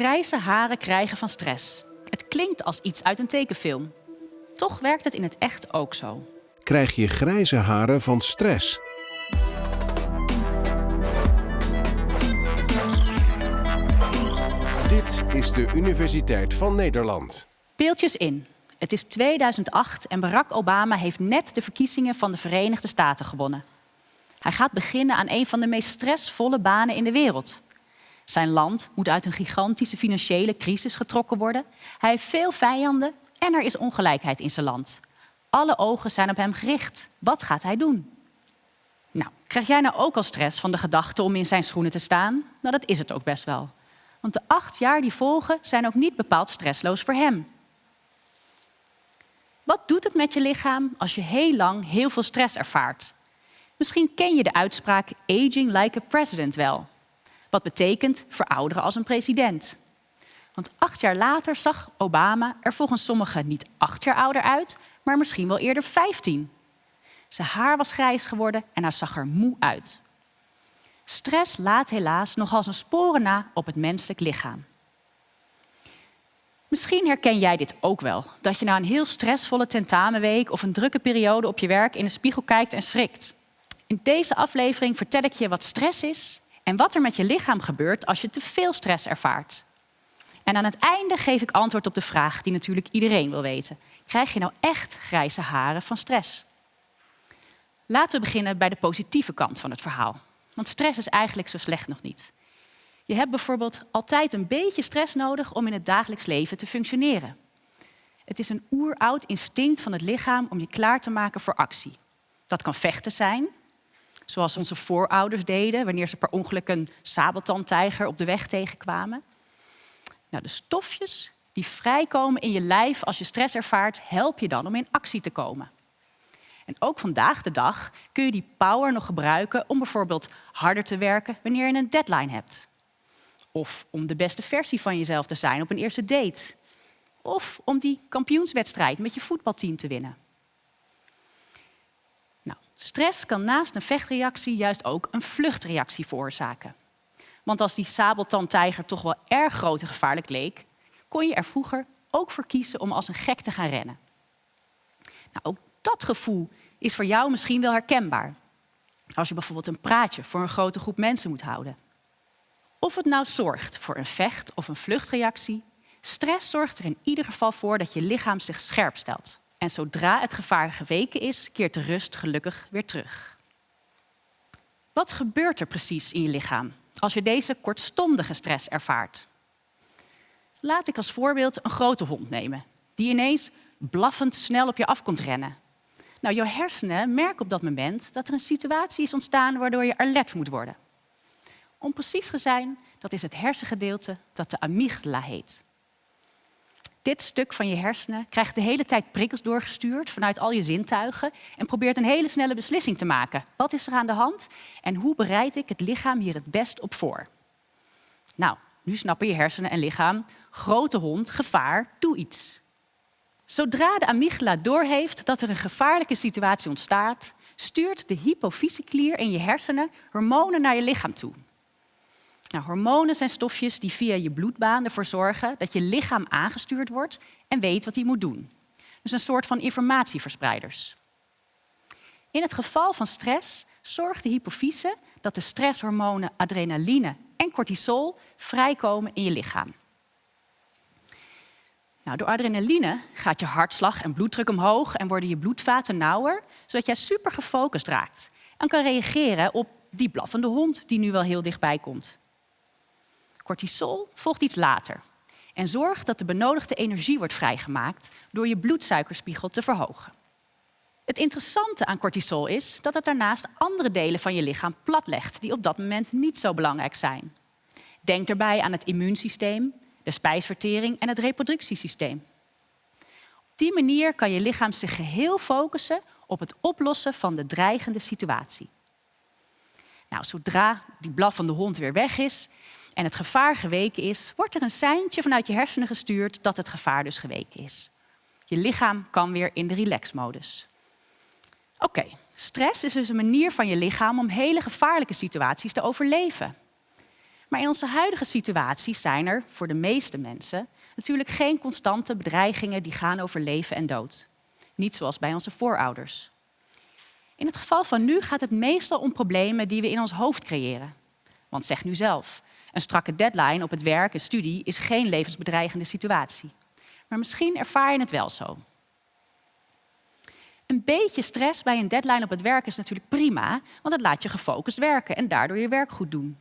Grijze haren krijgen van stress. Het klinkt als iets uit een tekenfilm. Toch werkt het in het echt ook zo. Krijg je grijze haren van stress? Dit is de Universiteit van Nederland. Beeldjes in. Het is 2008 en Barack Obama heeft net de verkiezingen van de Verenigde Staten gewonnen. Hij gaat beginnen aan een van de meest stressvolle banen in de wereld. Zijn land moet uit een gigantische financiële crisis getrokken worden. Hij heeft veel vijanden en er is ongelijkheid in zijn land. Alle ogen zijn op hem gericht. Wat gaat hij doen? Nou, krijg jij nou ook al stress van de gedachte om in zijn schoenen te staan? Nou, dat is het ook best wel. Want de acht jaar die volgen zijn ook niet bepaald stressloos voor hem. Wat doet het met je lichaam als je heel lang heel veel stress ervaart? Misschien ken je de uitspraak aging like a president wel. Wat betekent verouderen als een president. Want acht jaar later zag Obama er volgens sommigen niet acht jaar ouder uit, maar misschien wel eerder vijftien. Zijn haar was grijs geworden en hij zag er moe uit. Stress laat helaas nogal zijn sporen na op het menselijk lichaam. Misschien herken jij dit ook wel, dat je na een heel stressvolle tentamenweek of een drukke periode op je werk in de spiegel kijkt en schrikt. In deze aflevering vertel ik je wat stress is en wat er met je lichaam gebeurt als je te veel stress ervaart. En aan het einde geef ik antwoord op de vraag die natuurlijk iedereen wil weten. Krijg je nou echt grijze haren van stress? Laten we beginnen bij de positieve kant van het verhaal. Want stress is eigenlijk zo slecht nog niet. Je hebt bijvoorbeeld altijd een beetje stress nodig om in het dagelijks leven te functioneren. Het is een oeroud instinct van het lichaam om je klaar te maken voor actie. Dat kan vechten zijn, zoals onze voorouders deden wanneer ze per ongeluk een sabeltandtijger op de weg tegenkwamen. Nou, de stofjes die vrijkomen in je lijf als je stress ervaart, help je dan om in actie te komen. En ook vandaag de dag kun je die power nog gebruiken om bijvoorbeeld harder te werken wanneer je een deadline hebt. Of om de beste versie van jezelf te zijn op een eerste date. Of om die kampioenswedstrijd met je voetbalteam te winnen. Stress kan naast een vechtreactie juist ook een vluchtreactie veroorzaken. Want als die sabeltandtijger toch wel erg groot en gevaarlijk leek, kon je er vroeger ook voor kiezen om als een gek te gaan rennen. Nou, ook dat gevoel is voor jou misschien wel herkenbaar. Als je bijvoorbeeld een praatje voor een grote groep mensen moet houden. Of het nou zorgt voor een vecht- of een vluchtreactie, stress zorgt er in ieder geval voor dat je lichaam zich scherp stelt. En zodra het gevaar geweken is, keert de rust gelukkig weer terug. Wat gebeurt er precies in je lichaam als je deze kortstondige stress ervaart? Laat ik als voorbeeld een grote hond nemen, die ineens blaffend snel op je af komt rennen. Nou, jouw hersenen merken op dat moment dat er een situatie is ontstaan waardoor je alert moet worden. Om precies te zijn, dat is het hersengedeelte dat de amygdala heet. Dit stuk van je hersenen krijgt de hele tijd prikkels doorgestuurd vanuit al je zintuigen en probeert een hele snelle beslissing te maken. Wat is er aan de hand en hoe bereid ik het lichaam hier het best op voor? Nou, nu snappen je hersenen en lichaam, grote hond, gevaar, doe iets. Zodra de amygdala doorheeft dat er een gevaarlijke situatie ontstaat, stuurt de hypofyseklier in je hersenen hormonen naar je lichaam toe. Nou, hormonen zijn stofjes die via je bloedbaan ervoor zorgen dat je lichaam aangestuurd wordt en weet wat hij moet doen. Dus een soort van informatieverspreiders. In het geval van stress zorgt de hypofyse dat de stresshormonen adrenaline en cortisol vrijkomen in je lichaam. Nou, door adrenaline gaat je hartslag en bloeddruk omhoog en worden je bloedvaten nauwer, zodat jij super gefocust raakt en kan reageren op die blaffende hond die nu wel heel dichtbij komt. Cortisol volgt iets later en zorgt dat de benodigde energie wordt vrijgemaakt door je bloedsuikerspiegel te verhogen. Het interessante aan cortisol is dat het daarnaast andere delen van je lichaam platlegt die op dat moment niet zo belangrijk zijn. Denk daarbij aan het immuunsysteem, de spijsvertering en het reproductiesysteem. Op die manier kan je lichaam zich geheel focussen op het oplossen van de dreigende situatie. Nou, zodra die blaffende hond weer weg is, en het gevaar geweken is, wordt er een seintje vanuit je hersenen gestuurd dat het gevaar dus geweken is. Je lichaam kan weer in de relaxmodus. Oké, stress is dus een manier van je lichaam om hele gevaarlijke situaties te overleven. Maar in onze huidige situatie zijn er voor de meeste mensen natuurlijk geen constante bedreigingen die gaan over leven en dood. Niet zoals bij onze voorouders. In het geval van nu gaat het meestal om problemen die we in ons hoofd creëren. Want zeg nu zelf, een strakke deadline op het werk en studie is geen levensbedreigende situatie. Maar misschien ervaar je het wel zo. Een beetje stress bij een deadline op het werk is natuurlijk prima, want het laat je gefocust werken en daardoor je werk goed doen.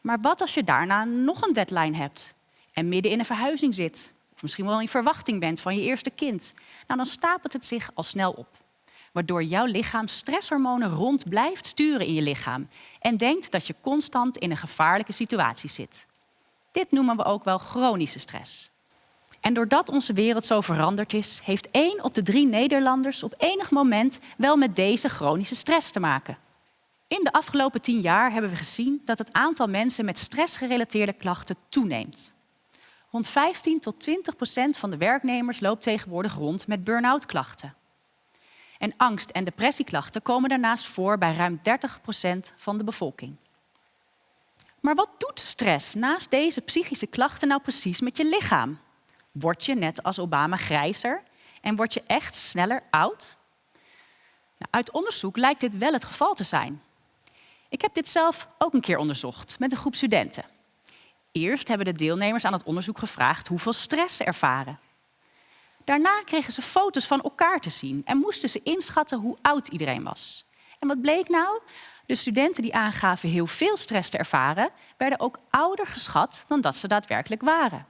Maar wat als je daarna nog een deadline hebt en midden in een verhuizing zit, of misschien wel in verwachting bent van je eerste kind? Nou, dan stapelt het zich al snel op, waardoor jouw lichaam stresshormonen rond blijft sturen in je lichaam en denkt dat je constant in een gevaarlijke situatie zit. Dit noemen we ook wel chronische stress. En doordat onze wereld zo veranderd is, heeft één op de drie Nederlanders op enig moment wel met deze chronische stress te maken. In de afgelopen tien jaar hebben we gezien dat het aantal mensen met stressgerelateerde klachten toeneemt. Rond 15 tot 20 procent van de werknemers loopt tegenwoordig rond met burn-out klachten. En angst- en depressieklachten komen daarnaast voor bij ruim 30 procent van de bevolking. Maar wat doet stress naast deze psychische klachten nou precies met je lichaam? Word je net als Obama grijzer en word je echt sneller oud? Nou, uit onderzoek lijkt dit wel het geval te zijn. Ik heb dit zelf ook een keer onderzocht met een groep studenten. Eerst hebben de deelnemers aan het onderzoek gevraagd hoeveel stress ze ervaren. Daarna kregen ze foto's van elkaar te zien en moesten ze inschatten hoe oud iedereen was. En wat bleek nou? De studenten die aangaven heel veel stress te ervaren, werden ook ouder geschat dan dat ze daadwerkelijk waren.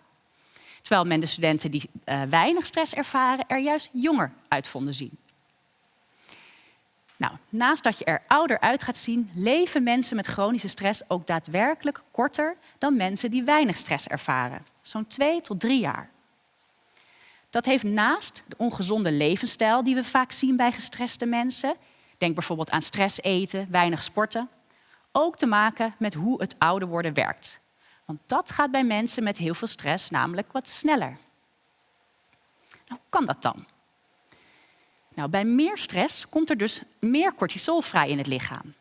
Terwijl men de studenten die uh, weinig stress ervaren er juist jonger uit vonden zien. Nou, naast dat je er ouder uit gaat zien, leven mensen met chronische stress ook daadwerkelijk korter dan mensen die weinig stress ervaren. Zo'n twee tot drie jaar. Dat heeft naast de ongezonde levensstijl die we vaak zien bij gestreste mensen, denk bijvoorbeeld aan stress eten, weinig sporten, ook te maken met hoe het ouder worden werkt. Want dat gaat bij mensen met heel veel stress namelijk wat sneller. Nou, hoe kan dat dan? Nou, bij meer stress komt er dus meer cortisol vrij in het lichaam.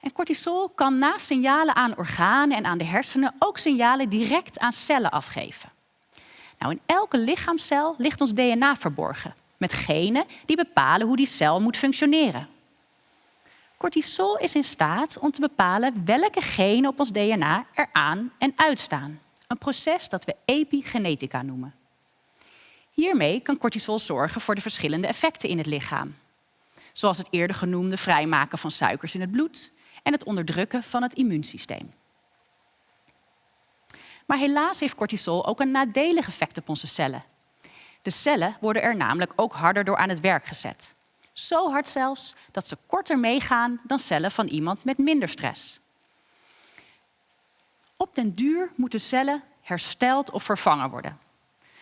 En cortisol kan naast signalen aan organen en aan de hersenen ook signalen direct aan cellen afgeven. Nou, in elke lichaamscel ligt ons DNA verborgen, met genen die bepalen hoe die cel moet functioneren. Cortisol is in staat om te bepalen welke genen op ons DNA er aan en uitstaan. Een proces dat we epigenetica noemen. Hiermee kan cortisol zorgen voor de verschillende effecten in het lichaam. Zoals het eerder genoemde vrijmaken van suikers in het bloed en het onderdrukken van het immuunsysteem. Maar helaas heeft cortisol ook een nadelig effect op onze cellen. De cellen worden er namelijk ook harder door aan het werk gezet. Zo hard zelfs dat ze korter meegaan dan cellen van iemand met minder stress. Op den duur moeten cellen hersteld of vervangen worden.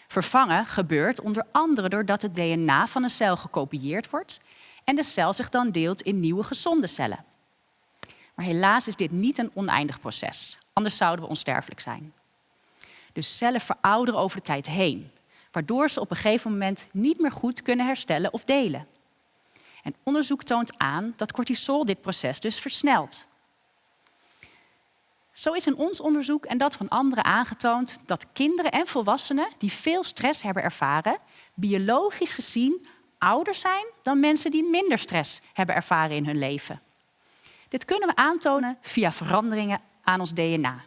Vervangen gebeurt onder andere doordat het DNA van een cel gekopieerd wordt en de cel zich dan deelt in nieuwe gezonde cellen. Maar helaas is dit niet een oneindig proces, anders zouden we onsterfelijk zijn. Dus cellen verouderen over de tijd heen, waardoor ze op een gegeven moment niet meer goed kunnen herstellen of delen. En onderzoek toont aan dat cortisol dit proces dus versnelt. Zo is in ons onderzoek en dat van anderen aangetoond dat kinderen en volwassenen die veel stress hebben ervaren, biologisch gezien ouder zijn dan mensen die minder stress hebben ervaren in hun leven. Dit kunnen we aantonen via veranderingen aan ons DNA,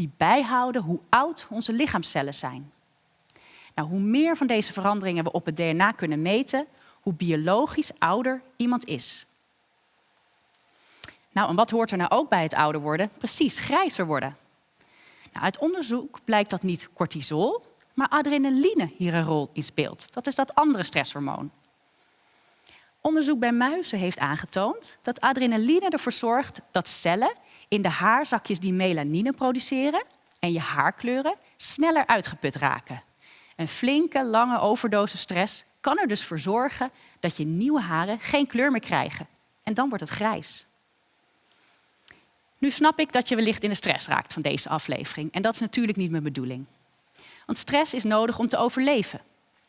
die bijhouden hoe oud onze lichaamscellen zijn. Nou, hoe meer van deze veranderingen we op het DNA kunnen meten, hoe biologisch ouder iemand is. Nou, en wat hoort er nou ook bij het ouder worden? Precies, grijzer worden. Nou, uit onderzoek blijkt dat niet cortisol, maar adrenaline hier een rol in speelt. Dat is dat andere stresshormoon. Onderzoek bij muizen heeft aangetoond dat adrenaline ervoor zorgt dat cellen in de haarzakjes die melanine produceren en je haarkleuren sneller uitgeput raken. Een flinke, lange overdosis stress kan er dus voor zorgen dat je nieuwe haren geen kleur meer krijgen. En dan wordt het grijs. Nu snap ik dat je wellicht in de stress raakt van deze aflevering. En dat is natuurlijk niet mijn bedoeling. Want stress is nodig om te overleven.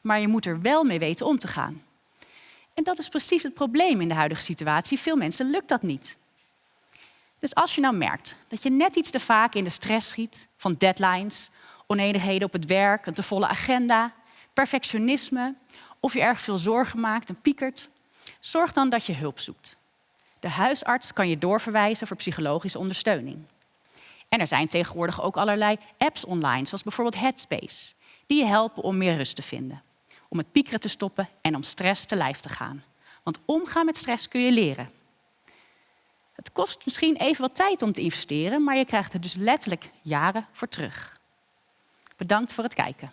Maar je moet er wel mee weten om te gaan. En dat is precies het probleem in de huidige situatie. Veel mensen lukt dat niet. Dus als je nou merkt dat je net iets te vaak in de stress schiet van deadlines, oneenigheden op het werk, een te volle agenda, perfectionisme of je erg veel zorgen maakt en piekert, zorg dan dat je hulp zoekt. De huisarts kan je doorverwijzen voor psychologische ondersteuning. En er zijn tegenwoordig ook allerlei apps online, zoals bijvoorbeeld Headspace, die je helpen om meer rust te vinden, om het piekeren te stoppen en om stress te lijf te gaan. Want omgaan met stress kun je leren. Het kost misschien even wat tijd om te investeren, maar je krijgt er dus letterlijk jaren voor terug. Bedankt voor het kijken.